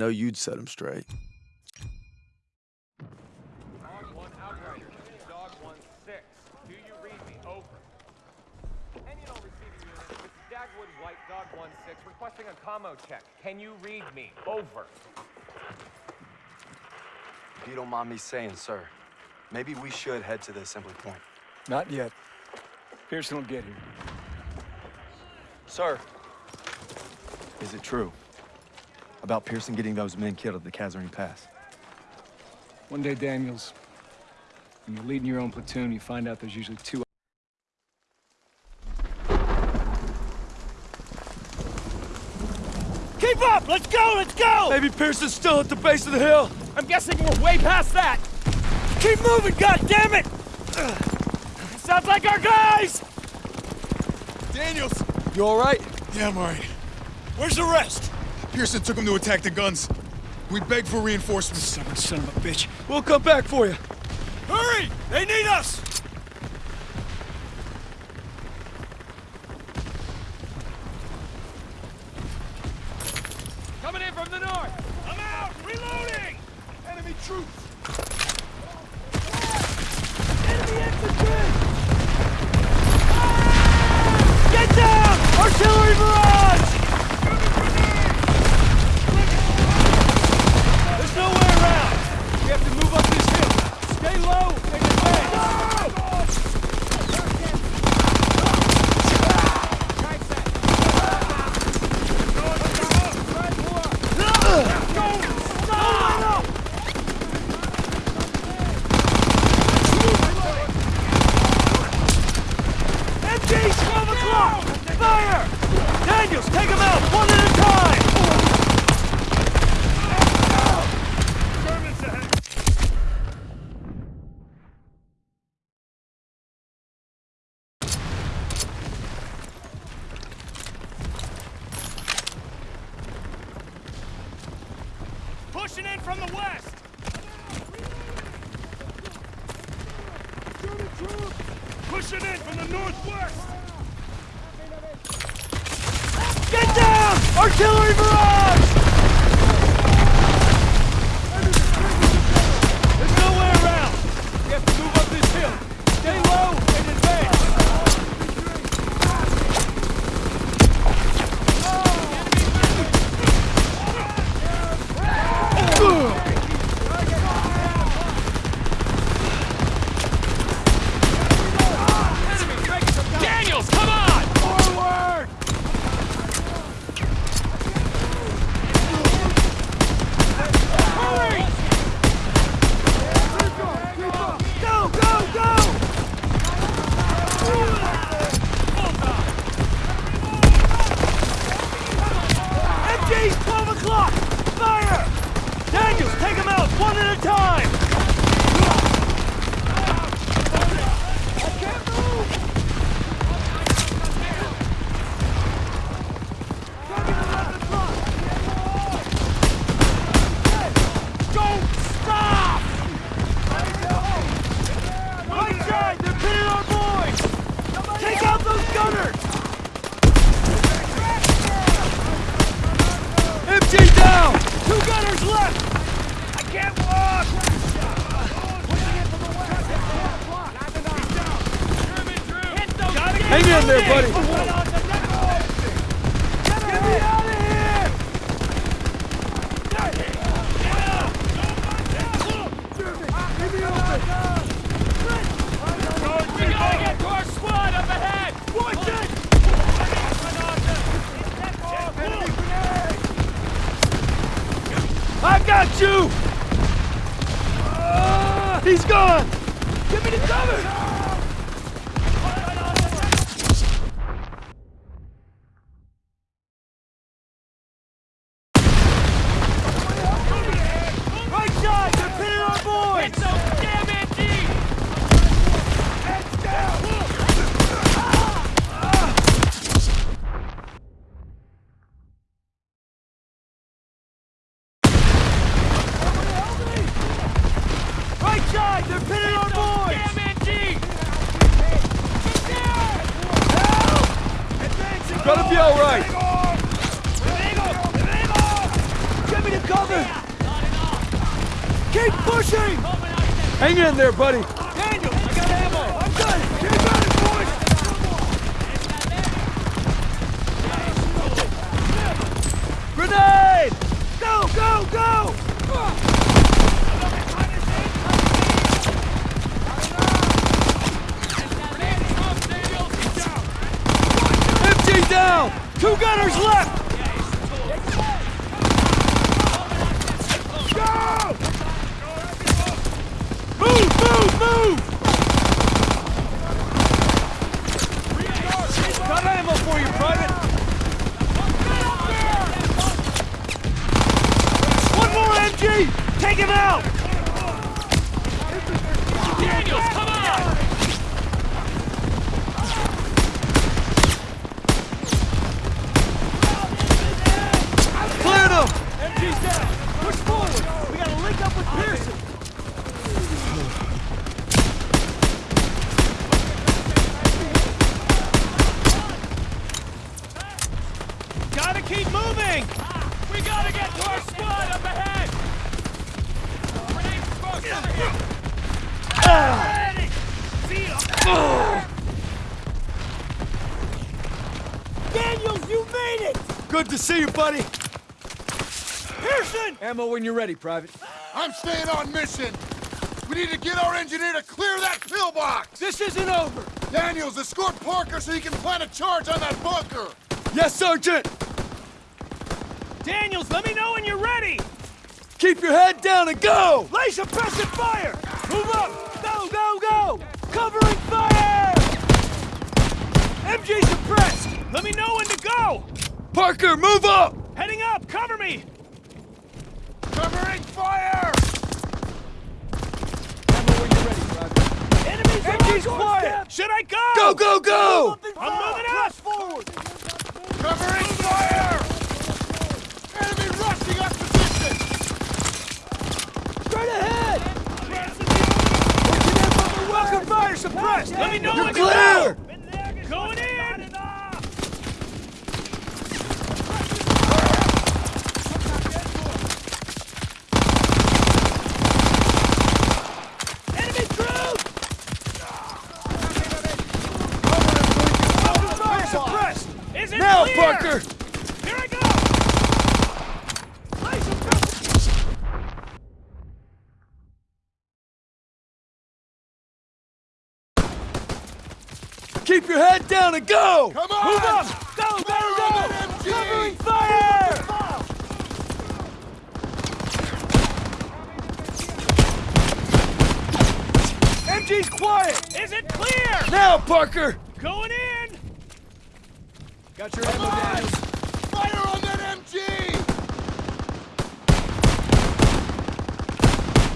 know you'd set him straight. Dog one outrider. Dog one six. Do you read me? Over. And you know, receiving unit. This is Dagwood White Dog one six requesting a commo check. Can you read me? Over. If you don't mind me saying, sir, maybe we should head to the assembly point. Not yet. Pearson will get here. Sir! Is it true? About Pearson getting those men killed at the Kasserine Pass? One day, Daniels, when you're leading your own platoon, you find out there's usually two Keep up! Let's go! Let's go! Maybe Pearson's still at the base of the hill. I'm guessing we're way past that! Keep moving, goddammit! Sounds like our guys! Daniels! You all right? Yeah, I'm alright. Where's the rest? Pearson took him to attack the guns. We begged for reinforcements. Stubborn son of a bitch. We'll come back for you. Hurry! They need us! Coming in from the north! I'm out! Reloading! Enemy troops! Stay low and advance! MG, 12 o'clock! Fire! Daniels, take them out, one at a time! Pushing in from the west! Pushing in from the northwest! Get down! Artillery barrage! Hang in there, buddy. Get me out of here! We gotta get to our squad up ahead! Watch it! I got Ah, he's gone! Give me the cover! Keep pushing! Hang in there, buddy. Daniel, I got ammo! I'm done! Keep at it, boys! Grenade! Go, go, go! MG down! Two gunners left! Go! Move, move, move! Got ammo for you, Private! One more MG! Take him out! Daniels, come on! Cleared him! MG's down! Push forward! We gotta link up with Pearson! Gotta keep moving! We gotta get to our squad up ahead! Daniels, you made it! Good to see you, buddy. Pearson! Ammo when you're ready, Private. I'm staying on mission. We need to get our engineer to clear that pillbox. This isn't over. Daniels, escort Parker so he can plant a charge on that bunker. Yes, Sergeant. Daniels, let me know when you're ready! Keep your head down and go! Lay suppressive fire! Move up! Go, go, go! Covering fire! MG suppressed! Let me know when to go! Parker, move up! Heading up! Cover me! Covering fire! Ammo when you're ready, Private. Enemies MG's quiet! Should I go? Go, go, go! I'm moving up! forward! Covering fire! Enemy rushing up position! Straight ahead! Welcome fire suppressed! Let me know You're when clear! to go! Going in! Enemy troops! Welcome fire suppressed! Is it Now, clear? Parker! Here I go! Lay suppressive Keep your head down and go! Come on! Move up! Go, go, Fire go! on that MG! Covering fire! MG's quiet! Is it clear? Now, Parker! Going in! Got your Come ammo, on! Fire on that MG!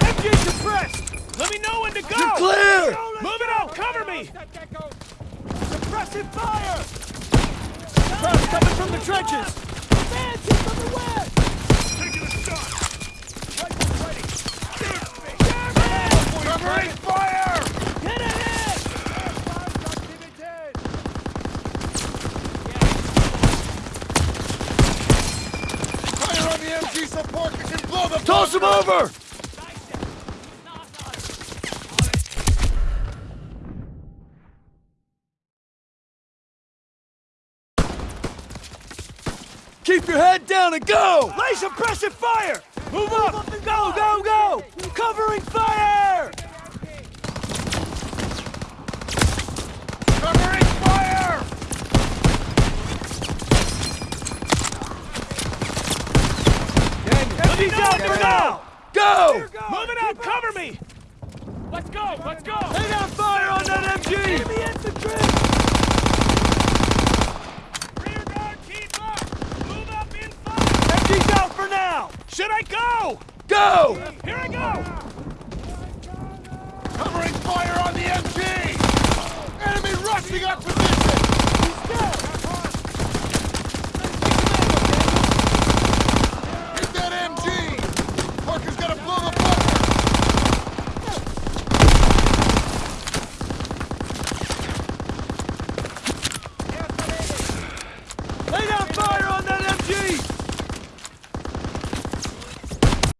MG suppressed! Let me know when to go! You're clear! Move it out! Cover me! Suppressive fire! Crowd's coming from the trenches! Advancing from the west! Taking a shot! Rifles ready! Covering fire! Get ahead! Fire on the MG so Parker can blow the Toss him over! Your head down and go! Lay suppressive fire! Move up! Go, go, go! Covering fire! Covering fire! Let me down for now! Go! Move it out! Cover me! Let's go! Let's go! Lay down fire on that MG! Enemy infantry! Rear guard, keep up! Move up in fire! MG's out for now! Should I go? Go! Here I go! Covering fire on the MG! Enemy rushing up position!